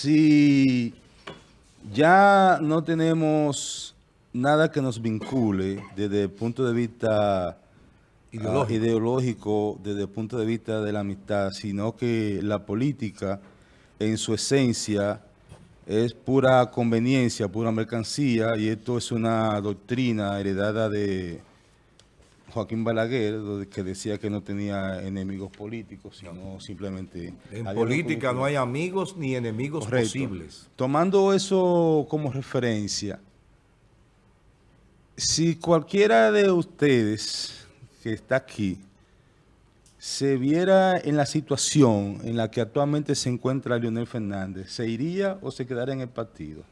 si ya no tenemos nada que nos vincule desde el punto de vista ah, Ideológico. ideológico, desde el punto de vista de la amistad, sino que la política en su esencia es pura conveniencia, pura mercancía, y esto es una doctrina heredada de Joaquín Balaguer, que decía que no tenía enemigos políticos, sino simplemente... En política no hay amigos ni enemigos Correcto. posibles. Tomando eso como referencia, si cualquiera de ustedes que está aquí se viera en la situación en la que actualmente se encuentra Leonel Fernández, ¿se iría o se quedaría en el partido?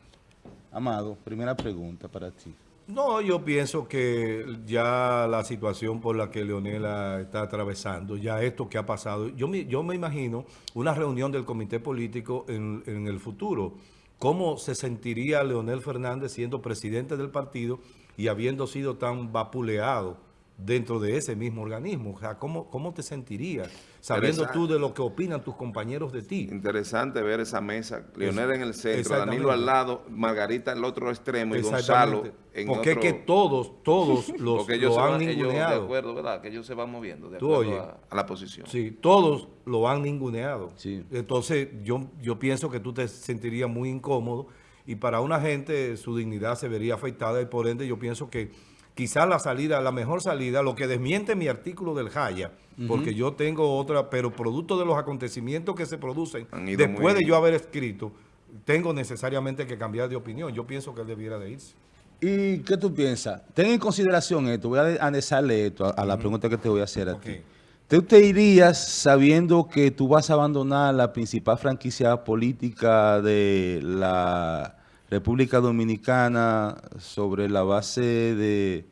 Amado, primera pregunta para ti. No, yo pienso que ya la situación por la que Leonela está atravesando, ya esto que ha pasado, yo me, yo me imagino una reunión del comité político en, en el futuro. ¿Cómo se sentiría Leonel Fernández siendo presidente del partido y habiendo sido tan vapuleado dentro de ese mismo organismo? O sea, ¿cómo, cómo te sentirías sabiendo tú de lo que opinan tus compañeros de ti? Interesante ver esa mesa. Leonel en el centro. Danilo al lado, Margarita al otro extremo y Gonzalo en Porque otro... es que todos, todos los, porque ellos lo han van, ellos de ninguneado. acuerdo, ¿verdad? Que ellos se van moviendo de Tú acuerdo oye. a, a la posición. Sí, todos lo han ninguneado. Sí. Entonces, yo, yo pienso que tú te sentirías muy incómodo y para una gente su dignidad se vería afectada y por ende yo pienso que quizás la salida, la mejor salida, lo que desmiente mi artículo del Jaya, porque yo tengo otra, pero producto de los acontecimientos que se producen, después de yo haber escrito, tengo necesariamente que cambiar de opinión. Yo pienso que él debiera de irse. ¿Y qué tú piensas? Ten en consideración esto, voy a anexarle esto a, a la pregunta que te voy a hacer a ti. ¿Tú te irías sabiendo que tú vas a abandonar la principal franquicia política de la República Dominicana sobre la base de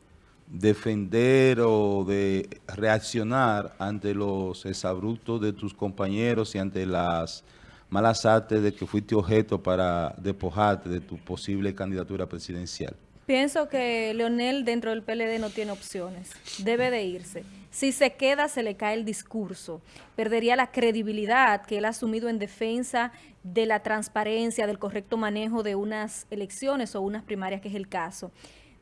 defender o de reaccionar ante los exabruptos de tus compañeros y ante las malas artes de que fuiste objeto para despojarte de tu posible candidatura presidencial? Pienso que Leonel dentro del PLD no tiene opciones. Debe de irse. Si se queda, se le cae el discurso. Perdería la credibilidad que él ha asumido en defensa de la transparencia, del correcto manejo de unas elecciones o unas primarias, que es el caso.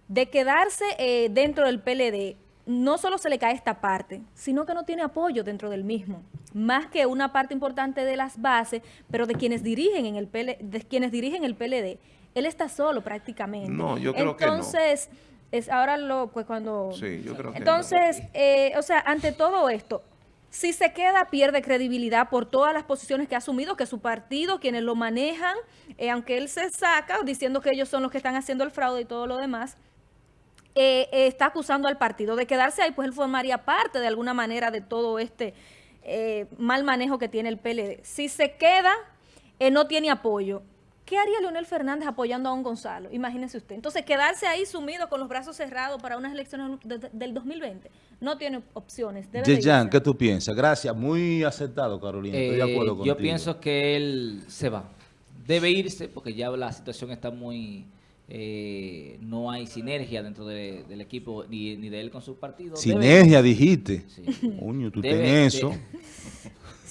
De quedarse eh, dentro del PLD, no solo se le cae esta parte, sino que no tiene apoyo dentro del mismo. Más que una parte importante de las bases, pero de quienes dirigen en el PL, de quienes dirigen el PLD. Él está solo prácticamente. No, yo creo que no. Entonces, es ahora lo, pues cuando... Sí, yo creo que Entonces, eh, o sea, ante todo esto, si se queda, pierde credibilidad por todas las posiciones que ha asumido, que su partido, quienes lo manejan, eh, aunque él se saca diciendo que ellos son los que están haciendo el fraude y todo lo demás, eh, eh, está acusando al partido de quedarse ahí, pues él formaría parte de alguna manera de todo este mal manejo que tiene el PLD. Si se queda, no tiene apoyo. ¿Qué haría Leonel Fernández apoyando a un Gonzalo? Imagínese usted. Entonces, quedarse ahí sumido con los brazos cerrados para unas elecciones de- de- del 2020 no tiene opciones. Yeyan. ¿qué tú piensas? Gracias, muy acertado, Carolina. Estoy de Eh, yo pienso que él se va. Debe irse porque ya la situación está muy... eh, no hay sinergia dentro de- del equipo ni, ni de él con su partido. Debe Sinergia, dijiste. Sí. Coño, tú Debe- tienes de- eso.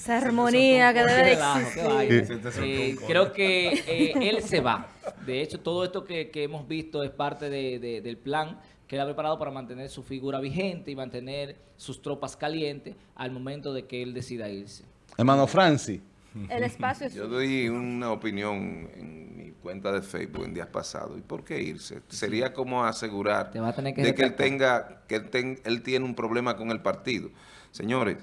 Esa armonía que debe de existir. Eh, creo que eh, él se va. De hecho, todo esto que, que hemos visto es parte de- de- del plan que él ha preparado para mantener su figura vigente y mantener sus tropas calientes al momento de que él decida irse. Hermano Francis. El espacio es Yo doy una opinión en mi cuenta de Facebook en días pasados. ¿Y por qué irse? Sería como asegurar Te va a tener que de que él tenga, que él, ten- él tiene un problema con el partido. Señores,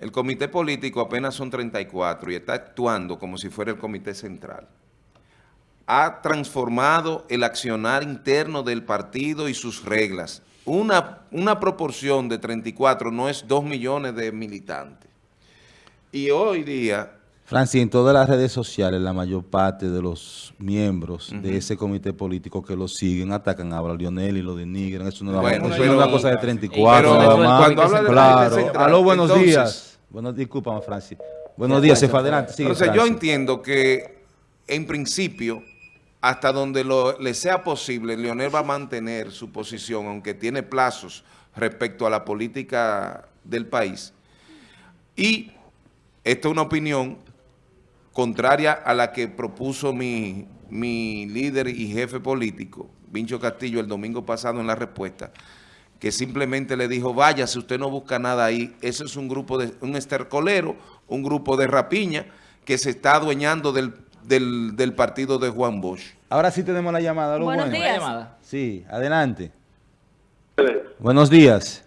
el comité político apenas son 34 y está actuando como si fuera el comité central. Ha transformado el accionar interno del partido y sus reglas. Una, una proporción de 34 no es 2 millones de militantes. Y hoy día Francis, en todas las redes sociales, la mayor parte de los miembros de ese comité político que lo siguen atacan a Lionel y lo denigran. Eso no, es Bueno, una- eso pero- no es una cosa de 34, pero nada cuando más. habla claro. Aló, buenos entonces- días. Buenos, discúlpame, Francis. Buenos días, fue adelante. Sigue, Entonces yo entiendo que en principio, hasta donde lo- le sea posible, Leonel va a mantener su posición, aunque tiene plazos respecto a la política del país. Y esta es una opinión contraria a la que propuso mi, mi líder y jefe político, Vincho Castillo, el domingo pasado en la respuesta, que simplemente le dijo, vaya, si usted no busca nada ahí, eso es un grupo de, un estercolero, un grupo de rapiña que se está adueñando del, del, del partido de Juan Bosch. Ahora sí tenemos la llamada. ¿lo Buenos bueno? días. Sí, adelante. Buenos días.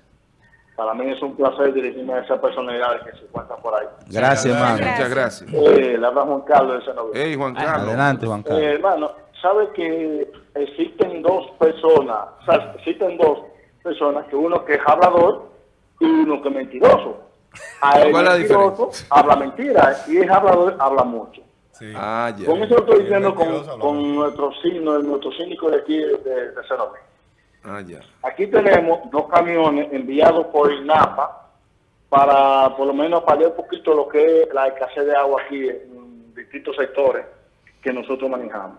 Para mí es un placer dirigirme a esas personalidades que se encuentran por ahí. Gracias, hermano. Muchas gracias. Eh, le habla Juan Carlos de Senovia. Hey, Juan Carlos. Adelante, Juan Eh, Carlos. hermano, ¿sabe que existen dos personas? O sea, existen dos personas, que uno que es hablador y uno que es mentiroso. A el ¿Cuál es la mentiroso habla mentira y el hablador habla mucho. Sí. Ah, ya. Con eso lo estoy diciendo con, con nuestro signo, nuestro cínico de aquí de, de Senovia. Ah, ya. Aquí tenemos dos camiones enviados por INAPA para por lo menos paliar un poquito lo que es la escasez de agua aquí en distintos sectores que nosotros manejamos.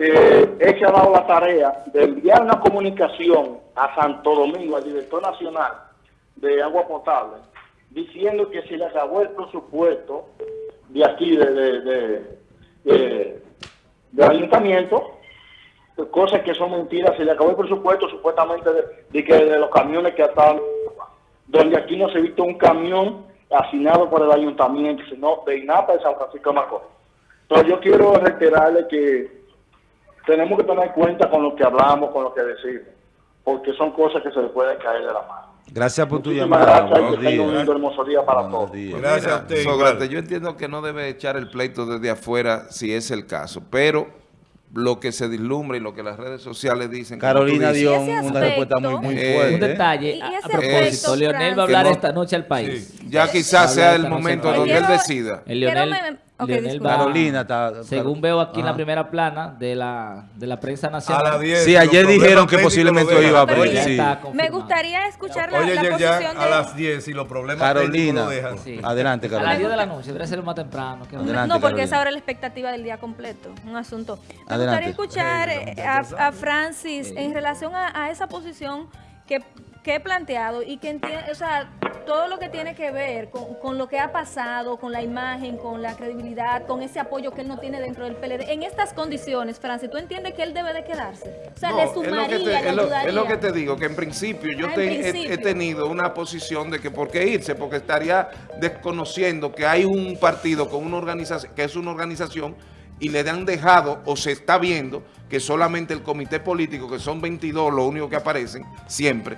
Eh, se ha dado la tarea de enviar una comunicación a Santo Domingo, al director nacional de agua potable, diciendo que si le acabó el presupuesto de aquí, de, de, de, de- del ayuntamiento, cosas que son mentiras. Se le acabó el presupuesto supuestamente de, que de los camiones que estaban, donde aquí no se visto un camión asignado por el ayuntamiento, sino de INAPA de San Francisco de Macorís. Entonces yo quiero reiterarle que tenemos que tener cuenta con lo que hablamos, con lo que decimos, porque son cosas que se le pueden caer de la mano. Gracias por tu Muchísimas llamada. gracias y Buenos que tenga un días. lindo hermoso día para Buenos todos. días. Gracias a usted. Sócrates, yo entiendo que no debe echar el pleito desde afuera si es el caso, pero lo que se vislumbra y lo que las redes sociales dicen... Carolina dio Y una respuesta muy, muy Eh, fuerte. Un detalle, Y a, a ese propósito, Leonel va a hablar no- esta noche al país. Sí. Ya quizás sea el momento Quiero- donde él decida. El Quiero Leonel, Leonel va- Carolina está- según veo aquí en la primera plana de la, de la prensa A nacional. las 10. Sí, ayer dijeron que posiblemente lo hoy iba a abrir, sí. Me gustaría escuchar la, Oye, la ya, ya posición a de... las 10 y los problemas Carolina. técnicos lo dejan. Sí. Adelante, A las Carolina. 10 de la noche, debería ser más temprano. no, porque Carolina. esa ahora es la expectativa del día completo, un asunto. Me Adelante. gustaría escuchar eh, a, a Francis en relación a, a esa posición que, que he planteado y que entiende, o sea, todo lo que tiene que ver con, con lo que ha pasado, con la imagen, con la credibilidad, con ese apoyo que él no tiene dentro del PLD. En estas condiciones, Francis, ¿tú entiendes que él debe de quedarse? O sea, No, le es lo que sumaría, te- le es lo-. Es lo que te digo, que en principio yo Ah, en he- tenido una posición de que por qué irse, porque estaría desconociendo que hay un partido con una organización, que es una organización, y le han dejado o se está viendo que solamente el comité político, que son 22, lo único que aparecen siempre,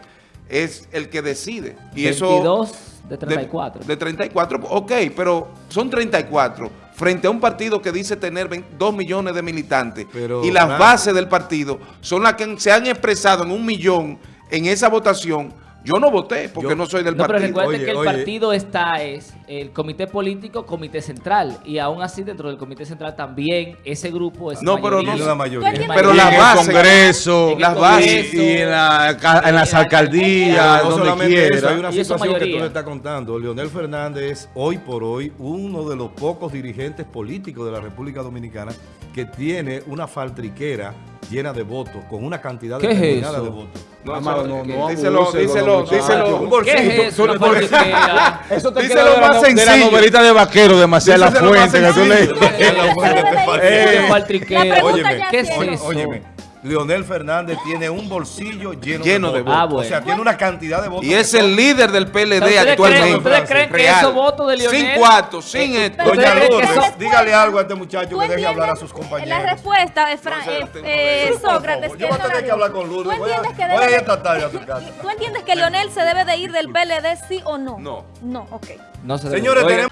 es el que decide. Y eso 22 de 34. de, de 34, ok, pero son 34 frente a un partido que dice tener 2 millones de militantes Pero, y las bases del partido son las que se han expresado en un millón en esa votación. Yo no voté porque Yo- no soy del No, pero partido. recuerde Oye, que el oye. partido está, es el comité político, comité central. Y aún así, dentro del comité central también, ese grupo es No, pero mayoría. no- Tiene una mayoría. ¿Tú entiendes Pero Y la en el base- Congreso, En el las bases y en, la en las en la alcaldías, Pero no donde solamente eso, hay quiera. una situación que tú le estás contando. Leonel Fernández es hoy por hoy uno de los pocos dirigentes políticos de la República Dominicana que tiene una faltriquera llena de votos, con una cantidad ¿Qué es determinada eso? de votos. No, Amado, eso- no, no díselo, díselo, díselo. ¿Qué es eso? Una politiquera? Eso te Díselo queda de más la, de la sencillo. novelita de vaquero de más Fuente que tú lees. La Eh. Qué La faltriquera. pregunta Óyeme, ya ¿qué es eso? Óyeme, Leonel Fernández tiene un bolsillo lleno, Lleno de de votos. votos. Ah, O sea, bueno. tiene una cantidad de votos. Y es el líder del PLD ¿Ustedes actualmente. creen- ustedes creen que esos votos de Leonel- Sin cuartos, sin esto. Doña ¿Ustedes creen que Lourdes, dígale algo a este muchacho ¿Tú que deje hablar a sus compañeros. La respuesta es Fran, No eh, eh, Sócrates. Yo voy a tener que hablar con ¿Tú Lourdes. Voy a, entiendes que voy a debe ir de- esta tarde a su casa. ¿Tú entiendes que Leonel se debe de ir del PLD sí o no? No. No, ok. No se debe. Señores, tenemos...